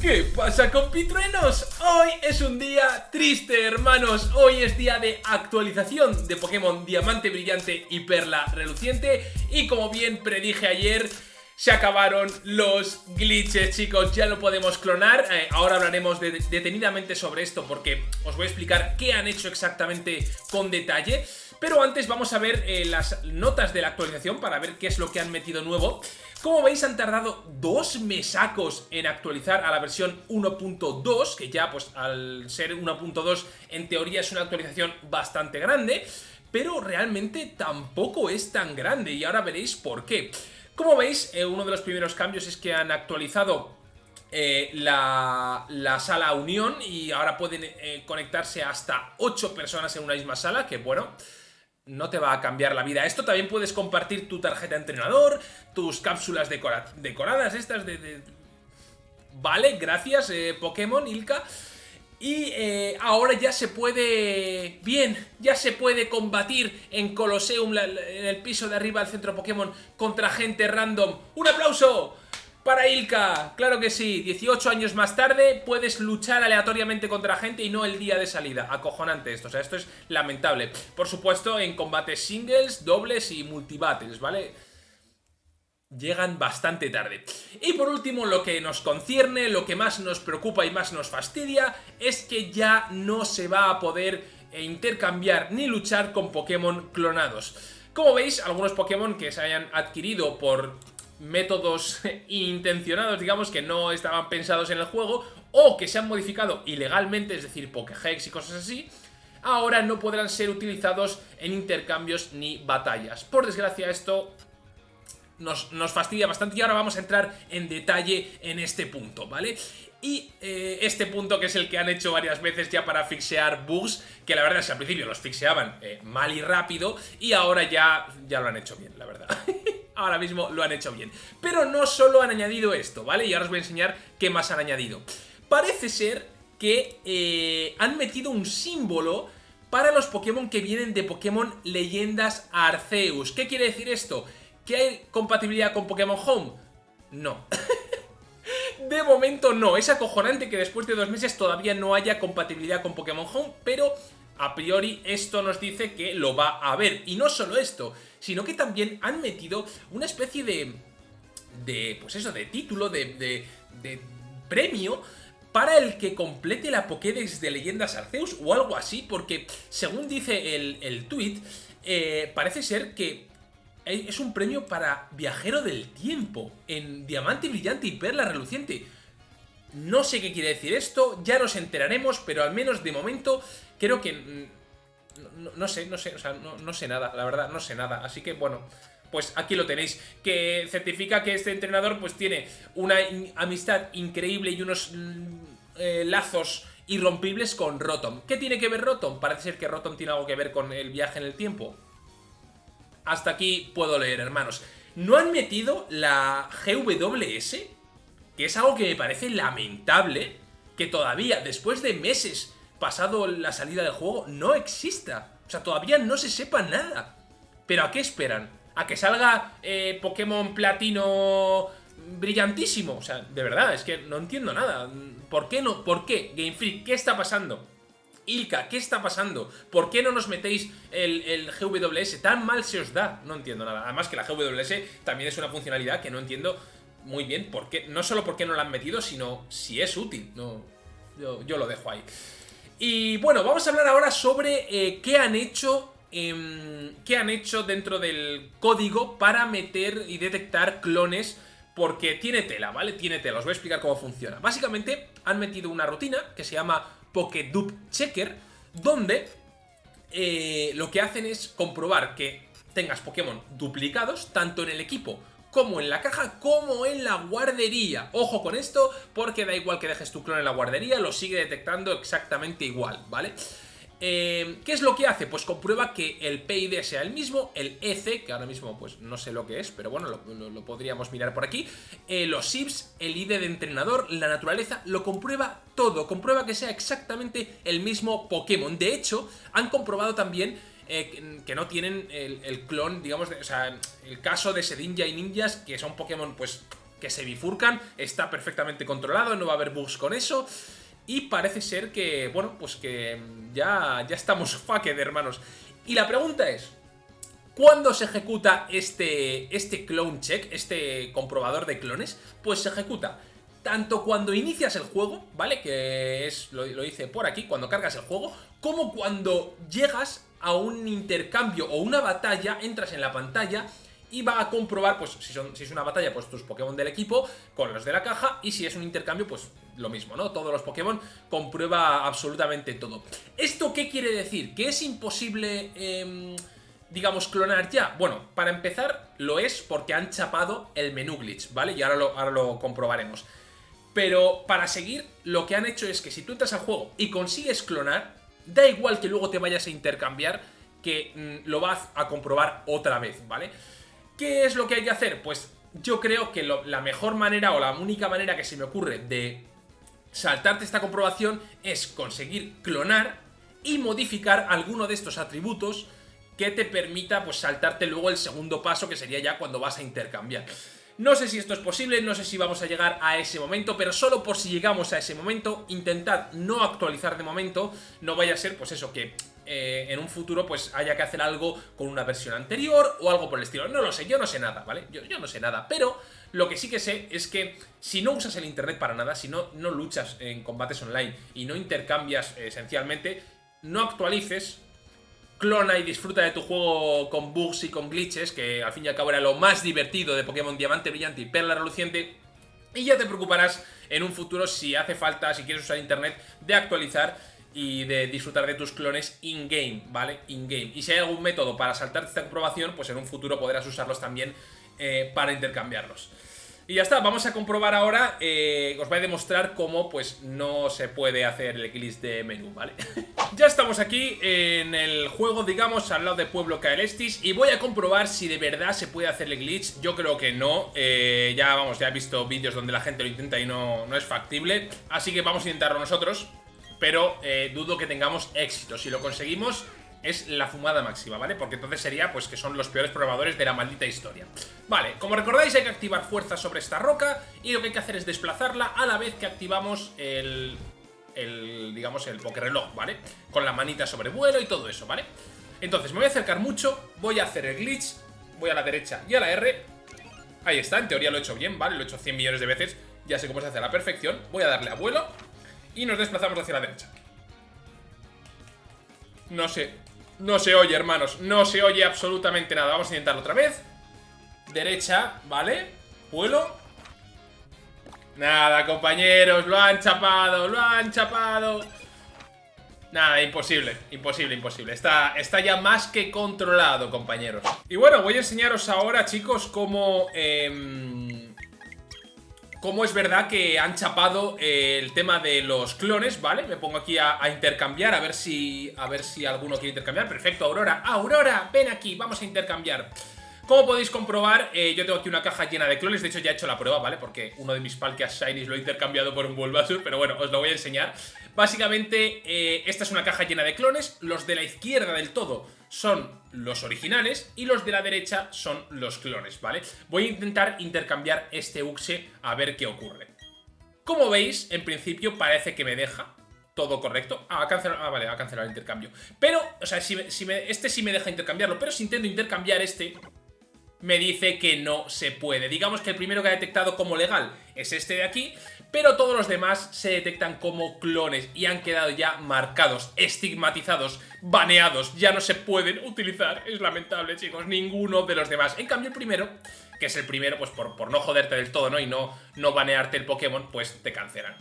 ¿Qué pasa compitruenos? Hoy es un día triste hermanos, hoy es día de actualización de Pokémon Diamante Brillante y Perla Reluciente y como bien predije ayer se acabaron los glitches, chicos, ya lo podemos clonar. Eh, ahora hablaremos detenidamente sobre esto porque os voy a explicar qué han hecho exactamente con detalle. Pero antes vamos a ver eh, las notas de la actualización para ver qué es lo que han metido nuevo. Como veis han tardado dos mesacos en actualizar a la versión 1.2, que ya pues al ser 1.2 en teoría es una actualización bastante grande, pero realmente tampoco es tan grande y ahora veréis por qué. Como veis, eh, uno de los primeros cambios es que han actualizado eh, la, sala Unión y ahora pueden eh, conectarse hasta 8 personas en una misma sala, que bueno, no te va a cambiar la vida. Esto también puedes compartir tu tarjeta entrenador, tus cápsulas decoradas, estas de, Vale, gracias Pokémon, Ilka. Y ahora ya se puede... Bien, ya se puede combatir en Colosseum, en el piso de arriba del centro Pokémon, contra gente random. ¡Un aplauso! Para Ilka, claro que sí, 18 años más tarde puedes luchar aleatoriamente contra gente y no el día de salida, acojonante esto, o sea, esto es lamentable. Por supuesto, en combates singles, dobles y multibattles, ¿vale? Llegan bastante tarde. Y por último, lo que nos concierne, lo que más nos preocupa y más nos fastidia, es que ya no se va a poder eh, intercambiar ni luchar con Pokémon clonados. Como veis, algunos Pokémon que se hayan adquirido por métodos intencionados, digamos, que no estaban pensados en el juego, o que se han modificado ilegalmente, es decir, Pokéhex y cosas así, ahora no podrán ser utilizados en intercambios ni batallas. Por desgracia, esto nos, fastidia bastante y ahora vamos a entrar en detalle en este punto, ¿vale? Y eh, este punto que es el que han hecho varias veces ya para fixear bugs, que la verdad es que al principio los fixeaban eh, mal y rápido y ahora ya, ya lo han hecho bien, la verdad. ahora mismo lo han hecho bien. Pero no solo han añadido esto, ¿vale? Y ahora os voy a enseñar qué más han añadido. Parece ser que eh, han metido un símbolo para los Pokémon que vienen de Pokémon Leyendas Arceus. ¿Qué quiere decir esto? ¿Que hay compatibilidad con Pokémon Home? No. de momento no. Es acojonante que después de dos meses todavía no haya compatibilidad con Pokémon Home, pero a priori esto nos dice que lo va a haber. Y no solo esto, sino que también han metido una especie de... de pues eso, de título, de, de, premio para el que complete la Pokédex de Leyendas Arceus o algo así, porque según dice el, el tweet, eh, parece ser que es un premio para Viajero del Tiempo, en Diamante Brillante y Perla Reluciente. No sé qué quiere decir esto, ya nos enteraremos, pero al menos de momento creo que... Mm, no, sé, no sé, o sea, no, sé nada, la verdad, no sé nada. Así que, bueno, pues aquí lo tenéis, que certifica que este entrenador pues tiene una amistad increíble y unos mm, eh, lazos irrompibles con Rotom. ¿Qué tiene que ver Rotom? Parece ser que Rotom tiene algo que ver con el viaje en el tiempo. Hasta aquí puedo leer, hermanos. No han metido la GWS, que es algo que me parece lamentable, que todavía, después de meses pasado la salida del juego, no exista. O sea, todavía no se sepa nada. ¿Pero a qué esperan? ¿A que salga eh, Pokémon Platino brillantísimo? O sea, de verdad, es que no entiendo nada. ¿Por qué no? ¿Por qué? Game Freak, ¿qué está pasando? Ilka, ¿qué está pasando? ¿Por qué no nos metéis el, GWS? Tan mal se os da. No entiendo nada. Además que la GWS también es una funcionalidad que no entiendo muy bien por qué. No solo por qué no la han metido, sino si es útil. No, yo, lo dejo ahí. Y bueno, vamos a hablar ahora sobre eh, qué han hecho em, qué han hecho dentro del código para meter y detectar clones porque tiene tela, ¿vale? Tiene tela, os voy a explicar cómo funciona. Básicamente han metido una rutina que se llama Pokédup Checker, donde eh, lo que hacen es comprobar que tengas Pokémon duplicados, tanto en el equipo como en la caja, como en la guardería. Ojo con esto, porque da igual que dejes tu clon en la guardería, lo sigue detectando exactamente igual, vale eh, ¿Qué es lo que hace? Pues comprueba que el PID sea el mismo, el EC, que ahora mismo pues no sé lo que es, pero bueno, lo, podríamos mirar por aquí, eh, los SIPs, el ID de entrenador, la naturaleza, lo comprueba todo, comprueba que sea exactamente el mismo Pokémon. De hecho, han comprobado también eh, que no tienen el, clon, digamos, o sea, el caso de Sedinja y Ninjas, que son Pokémon pues que se bifurcan, está perfectamente controlado, no va a haber bugs con eso. Y parece ser que, bueno, pues que ya, ya estamos fucked, hermanos. Y la pregunta es, ¿cuándo se ejecuta este, este clone check, este comprobador de clones? Pues se ejecuta tanto cuando inicias el juego, ¿vale? Que es, lo, lo hice por aquí, cuando cargas el juego, como cuando llegas a un intercambio o una batalla, entras en la pantalla y va a comprobar, pues si, son, es una batalla, pues tus Pokémon del equipo con los de la caja y si es un intercambio, pues lo mismo, ¿no? Todos los Pokémon comprueba absolutamente todo. ¿Esto qué quiere decir? ¿Que es imposible, eh, digamos, clonar ya? Bueno, para empezar, lo es porque han chapado el menú glitch, ¿vale? Y ahora lo, ahora lo comprobaremos. Pero para seguir, lo que han hecho es que si tú entras al juego y consigues clonar, da igual que luego te vayas a intercambiar, que mm, lo vas a comprobar otra vez, ¿vale? ¿Qué es lo que hay que hacer? Pues yo creo que la mejor manera o la única manera que se me ocurre de saltarte esta comprobación es conseguir clonar y modificar alguno de estos atributos que te permita pues saltarte luego el segundo paso que sería ya cuando vas a intercambiar. No sé si esto es posible, no sé si vamos a llegar a ese momento, pero solo por si llegamos a ese momento, intentad no actualizar de momento, no vaya a ser pues eso, que eh, en un futuro pues haya que hacer algo con una versión anterior o algo por el estilo. No lo sé, yo no sé nada, ¿vale? Yo, no sé nada, pero lo que sí que sé es que si no usas el internet para nada, si no, no luchas en combates online y no intercambias eh, esencialmente, no actualices, clona y disfruta de tu juego con bugs y con glitches, que al fin y al cabo era lo más divertido de Pokémon Diamante Brillante y Perla Reluciente, y ya te preocuparás en un futuro si hace falta, si quieres usar internet, de actualizar y de disfrutar de tus clones in-game, ¿vale? In-game. Y si hay algún método para saltarte esta comprobación, pues en un futuro podrás usarlos también eh, para intercambiarlos. Y ya está, vamos a comprobar ahora, eh, os voy a demostrar cómo pues no se puede hacer el glitch de menú, ¿vale? ya estamos aquí en el juego, digamos, al lado de Pueblo Caelestis y voy a comprobar si de verdad se puede hacer el glitch, yo creo que no, eh, ya vamos, ya he visto vídeos donde la gente lo intenta y no, no es factible, así que vamos a intentarlo nosotros, pero eh, dudo que tengamos éxito, si lo conseguimos es la fumada máxima, ¿vale? Porque entonces sería, pues, que son los peores programadores de la maldita historia. Vale, como recordáis hay que activar fuerza sobre esta roca y lo que hay que hacer es desplazarla a la vez que activamos el, el digamos, el reloj, ¿vale? Con la manita sobre vuelo y todo eso, ¿vale? Entonces me voy a acercar mucho, voy a hacer el glitch, voy a la derecha y a la R. Ahí está, en teoría lo he hecho bien, ¿vale? Lo he hecho 100 millones de veces, ya sé cómo se hace a la perfección. Voy a darle a vuelo y nos desplazamos hacia la derecha. No sé, no se oye, hermanos, no se oye absolutamente nada. Vamos a intentarlo otra vez. Derecha, ¿vale? Vuelo. Nada, compañeros, lo han chapado, lo han chapado. Nada, imposible, imposible, imposible. Está, está ya más que controlado, compañeros. Y bueno, voy a enseñaros ahora, chicos, cómo... Eh, cómo es verdad que han chapado eh, el tema de los clones, ¿vale? Me pongo aquí a, intercambiar, a ver si a ver si alguno quiere intercambiar. Perfecto, Aurora. ¡Aurora! Ven aquí, vamos a intercambiar. Como podéis comprobar, eh, yo tengo aquí una caja llena de clones, de hecho ya he hecho la prueba, ¿vale? Porque uno de mis Palkias Shinies lo he intercambiado por un Bulbasaur, pero bueno, os lo voy a enseñar. Básicamente, eh, esta es una caja llena de clones, los de la izquierda del todo son los originales y los de la derecha son los clones, ¿vale? Voy a intentar intercambiar este Uxe a ver qué ocurre. Como veis, en principio parece que me deja todo correcto. Ah, ha cancelado, ah, vale, ha cancelado el intercambio. Pero, o sea, si, este sí me deja intercambiarlo, pero si intento intercambiar este, me dice que no se puede. Digamos que el primero que ha detectado como legal es este de aquí, pero todos los demás se detectan como clones y han quedado ya marcados, estigmatizados, baneados, ya no se pueden utilizar. Es lamentable, chicos, ninguno de los demás. En cambio, el primero, que es el primero, pues por, por no joderte del todo, ¿no? Y no, no banearte el Pokémon, pues te cancelan.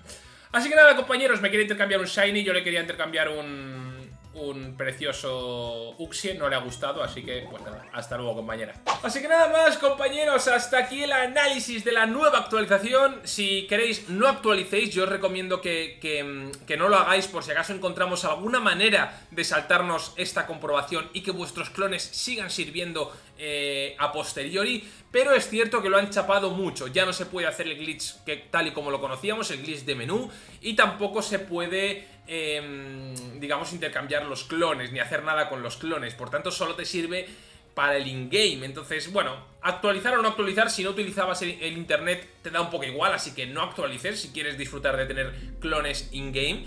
Así que nada, compañeros, me quería intercambiar un Shiny, yo le quería intercambiar un un precioso Uxie, no le ha gustado, así que pues nada, hasta luego compañera. Así que nada más compañeros, hasta aquí el análisis de la nueva actualización. Si queréis no actualicéis, yo os recomiendo que, que, no lo hagáis por si acaso encontramos alguna manera de saltarnos esta comprobación y que vuestros clones sigan sirviendo eh, a posteriori, pero es cierto que lo han chapado mucho, ya no se puede hacer el glitch tal y como lo conocíamos, el glitch de menú, y tampoco se puede Em, digamos, intercambiar los clones, ni hacer nada con los clones. Por tanto, solo te sirve para el in-game. Entonces, bueno, actualizar o no actualizar, si no utilizabas el, internet te da un poco igual, así que no actualices si quieres disfrutar de tener clones in-game.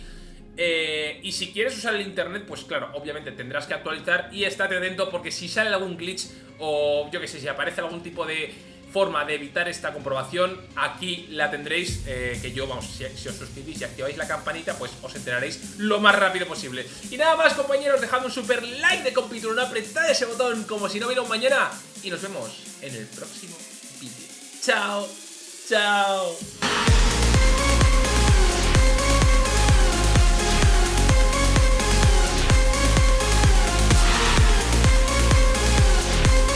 Eh, y si quieres usar el internet, pues claro, obviamente tendrás que actualizar y estate atento porque si sale algún glitch o yo que sé, si aparece algún tipo de forma de evitar esta comprobación, aquí la tendréis, eh, que yo, vamos, si, os suscribís y activáis la campanita, pues os enteraréis lo más rápido posible. Y nada más, compañeros, dejad un super like de compitron, apretad ese botón como si no hubiera un mañana, y nos vemos en el próximo vídeo. ¡Chao! ¡Chao!